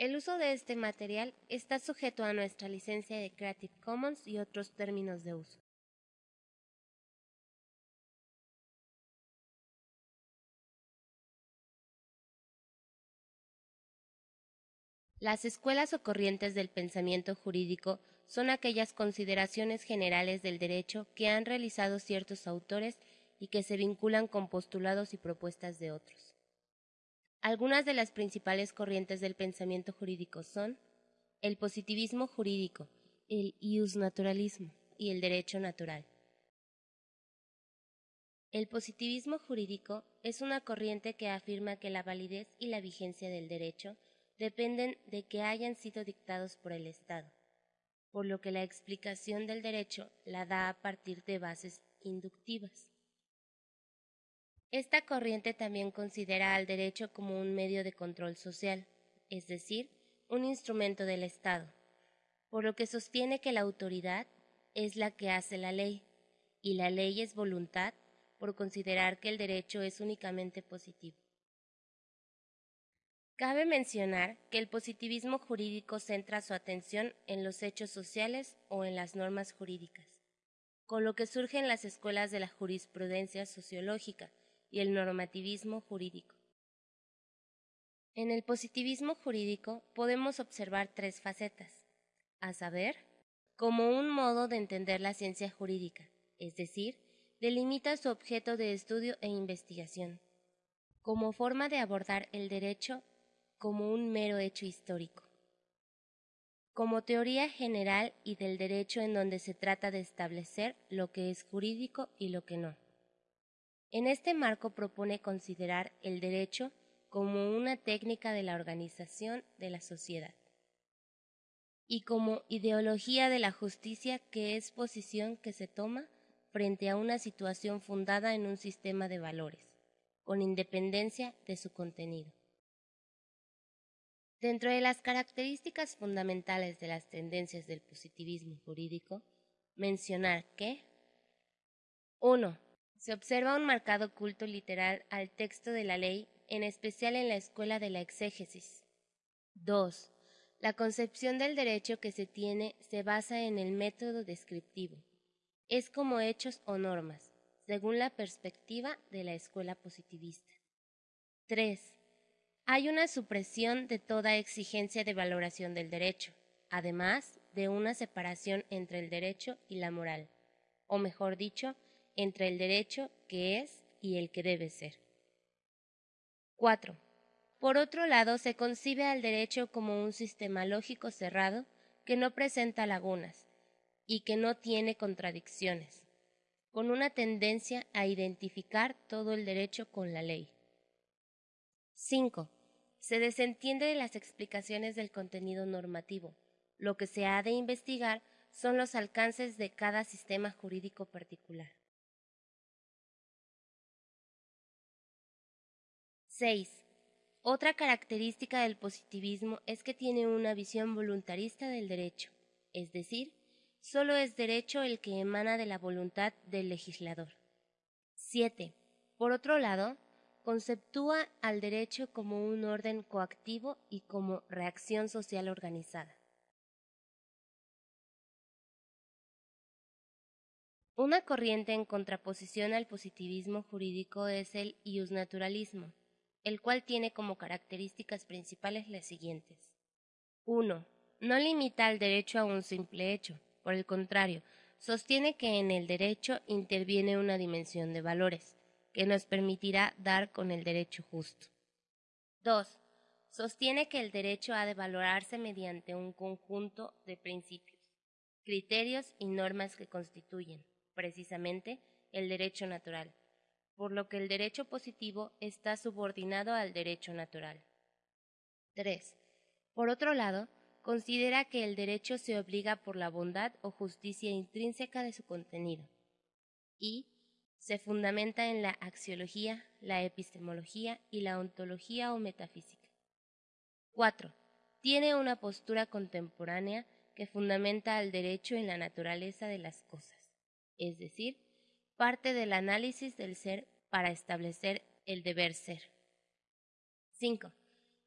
El uso de este material está sujeto a nuestra licencia de Creative Commons y otros términos de uso. Las escuelas o corrientes del pensamiento jurídico son aquellas consideraciones generales del derecho que han realizado ciertos autores y que se vinculan con postulados y propuestas de otros. Algunas de las principales corrientes del pensamiento jurídico son el positivismo jurídico, el iusnaturalismo y el derecho natural. El positivismo jurídico es una corriente que afirma que la validez y la vigencia del derecho dependen de que hayan sido dictados por el Estado, por lo que la explicación del derecho la da a partir de bases inductivas. Esta corriente también considera al derecho como un medio de control social, es decir, un instrumento del Estado, por lo que sostiene que la autoridad es la que hace la ley, y la ley es voluntad por considerar que el derecho es únicamente positivo. Cabe mencionar que el positivismo jurídico centra su atención en los hechos sociales o en las normas jurídicas, con lo que surgen las escuelas de la jurisprudencia sociológica y el normativismo jurídico. En el positivismo jurídico podemos observar tres facetas, a saber, como un modo de entender la ciencia jurídica, es decir, delimita su objeto de estudio e investigación, como forma de abordar el derecho como un mero hecho histórico, como teoría general y del derecho en donde se trata de establecer lo que es jurídico y lo que no. En este marco propone considerar el derecho como una técnica de la organización de la sociedad y como ideología de la justicia que es posición que se toma frente a una situación fundada en un sistema de valores, con independencia de su contenido. Dentro de las características fundamentales de las tendencias del positivismo jurídico, mencionar que 1. Se observa un marcado culto literal al texto de la ley, en especial en la escuela de la exégesis. 2. La concepción del derecho que se tiene se basa en el método descriptivo. Es como hechos o normas, según la perspectiva de la escuela positivista. 3 hay una supresión de toda exigencia de valoración del derecho, además de una separación entre el derecho y la moral, o mejor dicho, entre el derecho que es y el que debe ser. 4. Por otro lado, se concibe al derecho como un sistema lógico cerrado que no presenta lagunas y que no tiene contradicciones, con una tendencia a identificar todo el derecho con la ley. 5 se desentiende de las explicaciones del contenido normativo. Lo que se ha de investigar son los alcances de cada sistema jurídico particular. 6. Otra característica del positivismo es que tiene una visión voluntarista del derecho, es decir, solo es derecho el que emana de la voluntad del legislador. 7. Por otro lado, conceptúa al derecho como un orden coactivo y como reacción social organizada. Una corriente en contraposición al positivismo jurídico es el iusnaturalismo, el cual tiene como características principales las siguientes. 1. No limita al derecho a un simple hecho, por el contrario, sostiene que en el derecho interviene una dimensión de valores, que nos permitirá dar con el derecho justo. 2. Sostiene que el derecho ha de valorarse mediante un conjunto de principios, criterios y normas que constituyen, precisamente, el derecho natural, por lo que el derecho positivo está subordinado al derecho natural. 3. Por otro lado, considera que el derecho se obliga por la bondad o justicia intrínseca de su contenido, y se fundamenta en la axiología, la epistemología y la ontología o metafísica. 4. Tiene una postura contemporánea que fundamenta al derecho en la naturaleza de las cosas, es decir, parte del análisis del ser para establecer el deber ser. 5.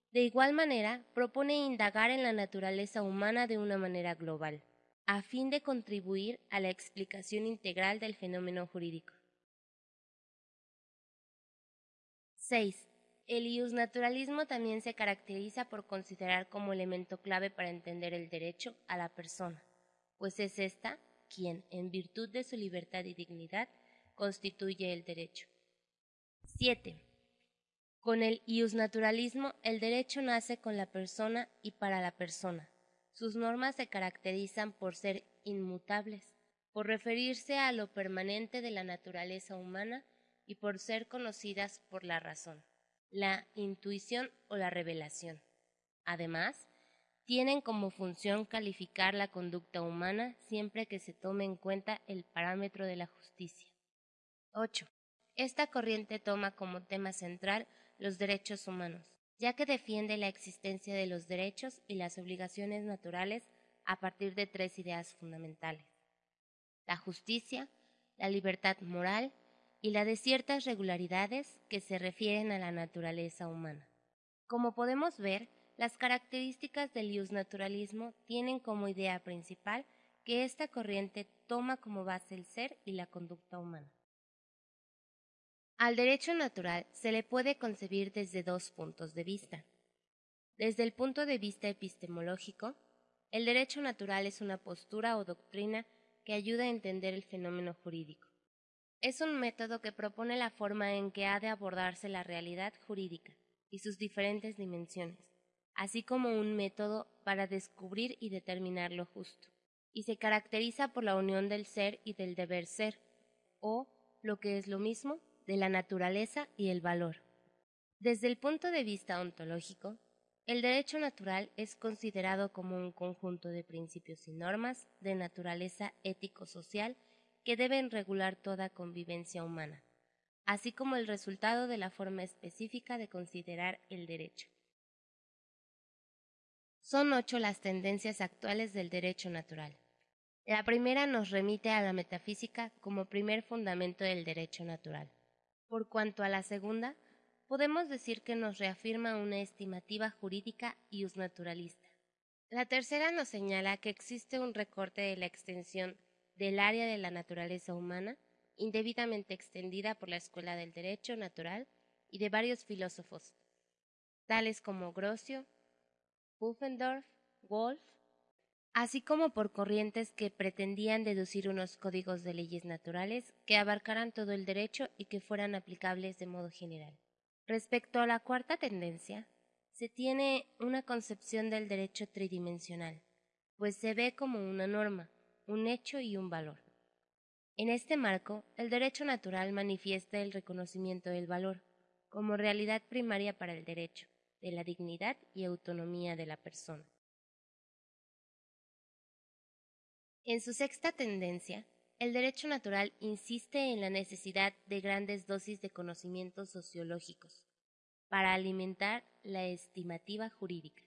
De igual manera, propone indagar en la naturaleza humana de una manera global, a fin de contribuir a la explicación integral del fenómeno jurídico. 6. El iusnaturalismo también se caracteriza por considerar como elemento clave para entender el derecho a la persona, pues es ésta quien, en virtud de su libertad y dignidad, constituye el derecho. 7. Con el iusnaturalismo, el derecho nace con la persona y para la persona. Sus normas se caracterizan por ser inmutables, por referirse a lo permanente de la naturaleza humana y por ser conocidas por la razón, la intuición o la revelación. Además, tienen como función calificar la conducta humana siempre que se tome en cuenta el parámetro de la justicia. 8. Esta corriente toma como tema central los derechos humanos, ya que defiende la existencia de los derechos y las obligaciones naturales a partir de tres ideas fundamentales. La justicia, la libertad moral y la de ciertas regularidades que se refieren a la naturaleza humana. Como podemos ver, las características del naturalismo tienen como idea principal que esta corriente toma como base el ser y la conducta humana. Al derecho natural se le puede concebir desde dos puntos de vista. Desde el punto de vista epistemológico, el derecho natural es una postura o doctrina que ayuda a entender el fenómeno jurídico. Es un método que propone la forma en que ha de abordarse la realidad jurídica y sus diferentes dimensiones, así como un método para descubrir y determinar lo justo, y se caracteriza por la unión del ser y del deber ser, o, lo que es lo mismo, de la naturaleza y el valor. Desde el punto de vista ontológico, el derecho natural es considerado como un conjunto de principios y normas de naturaleza ético-social que deben regular toda convivencia humana, así como el resultado de la forma específica de considerar el derecho. Son ocho las tendencias actuales del derecho natural. La primera nos remite a la metafísica como primer fundamento del derecho natural. Por cuanto a la segunda, podemos decir que nos reafirma una estimativa jurídica y usnaturalista. La tercera nos señala que existe un recorte de la extensión del área de la naturaleza humana, indebidamente extendida por la Escuela del Derecho Natural y de varios filósofos, tales como Grocio, Pufendorf, Wolf, así como por corrientes que pretendían deducir unos códigos de leyes naturales que abarcaran todo el derecho y que fueran aplicables de modo general. Respecto a la cuarta tendencia, se tiene una concepción del derecho tridimensional, pues se ve como una norma, un hecho y un valor. En este marco, el derecho natural manifiesta el reconocimiento del valor como realidad primaria para el derecho, de la dignidad y autonomía de la persona. En su sexta tendencia, el derecho natural insiste en la necesidad de grandes dosis de conocimientos sociológicos para alimentar la estimativa jurídica.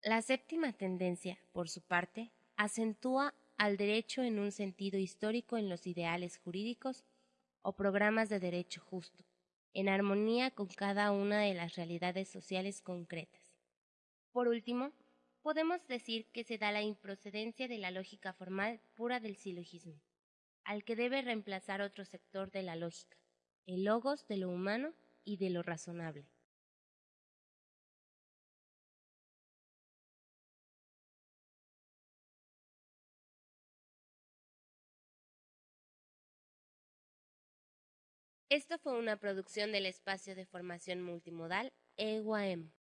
La séptima tendencia, por su parte, acentúa al derecho en un sentido histórico en los ideales jurídicos o programas de derecho justo, en armonía con cada una de las realidades sociales concretas. Por último, podemos decir que se da la improcedencia de la lógica formal pura del silogismo, al que debe reemplazar otro sector de la lógica, el logos de lo humano y de lo razonable. Esto fue una producción del espacio de formación multimodal EUAM.